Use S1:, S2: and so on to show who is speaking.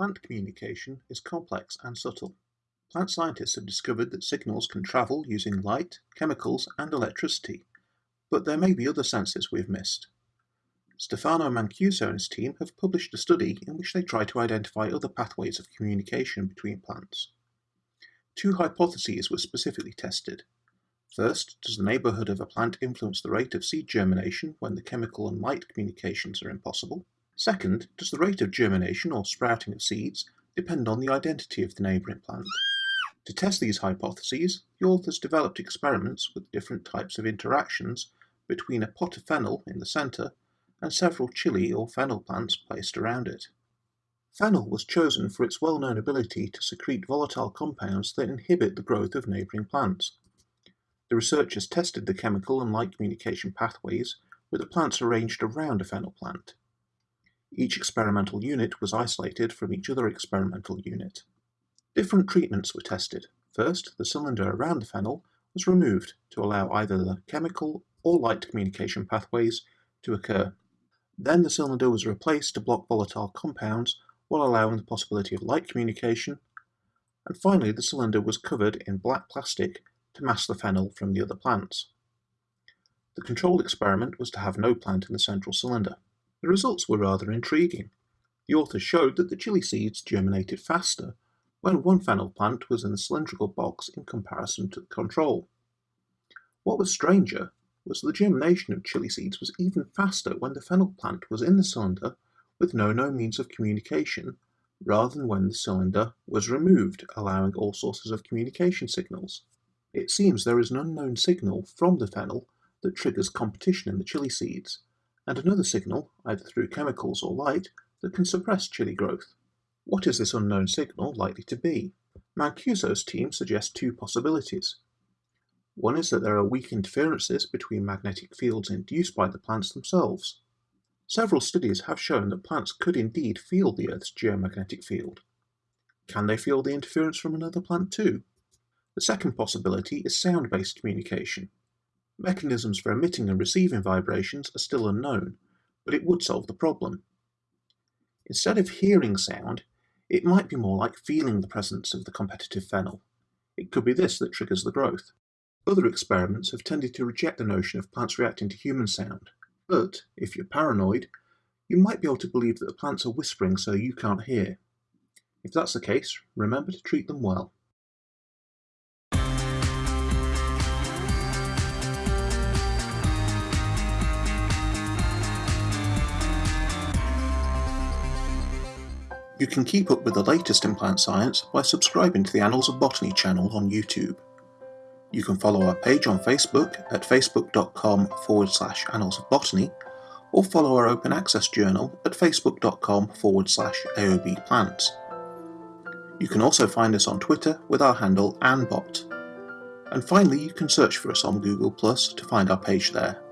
S1: Plant communication is complex and subtle. Plant scientists have discovered that signals can travel using light, chemicals and electricity, but there may be other senses we've missed. Stefano Mancuso and his team have published a study in which they try to identify other pathways of communication between plants. Two hypotheses were specifically tested. First, does the neighbourhood of a plant influence the rate of seed germination when the chemical and light communications are impossible? Second, does the rate of germination or sprouting of seeds depend on the identity of the neighbouring plant? To test these hypotheses, the authors developed experiments with different types of interactions between a pot of fennel in the centre and several chili or fennel plants placed around it. Fennel was chosen for its well-known ability to secrete volatile compounds that inhibit the growth of neighbouring plants. The researchers tested the chemical and light communication pathways with the plants arranged around a fennel plant. Each experimental unit was isolated from each other experimental unit. Different treatments were tested. First, the cylinder around the fennel was removed to allow either the chemical or light communication pathways to occur. Then the cylinder was replaced to block volatile compounds while allowing the possibility of light communication. And finally, the cylinder was covered in black plastic to mask the fennel from the other plants. The controlled experiment was to have no plant in the central cylinder. The results were rather intriguing. The authors showed that the chili seeds germinated faster when one fennel plant was in a cylindrical box in comparison to the control. What was stranger was the germination of chili seeds was even faster when the fennel plant was in the cylinder with no known means of communication rather than when the cylinder was removed, allowing all sources of communication signals. It seems there is an unknown signal from the fennel that triggers competition in the chili seeds, and another signal, either through chemicals or light, that can suppress chili growth. What is this unknown signal likely to be? Mancuso's team suggests two possibilities. One is that there are weak interferences between magnetic fields induced by the plants themselves. Several studies have shown that plants could indeed feel the Earth's geomagnetic field. Can they feel the interference from another plant too? The second possibility is sound-based communication. Mechanisms for emitting and receiving vibrations are still unknown, but it would solve the problem. Instead of hearing sound, it might be more like feeling the presence of the competitive fennel. It could be this that triggers the growth. Other experiments have tended to reject the notion of plants reacting to human sound, but, if you're paranoid, you might be able to believe that the plants are whispering so you can't hear. If that's the case, remember to treat them well. You can keep up with the latest in plant science by subscribing to the Annals of Botany channel on YouTube. You can follow our page on Facebook at facebook.com forward slash annals of botany or follow our open access journal at facebook.com forward slash AOB plants. You can also find us on Twitter with our handle AnnBot. And finally, you can search for us on Google Plus to find our page there.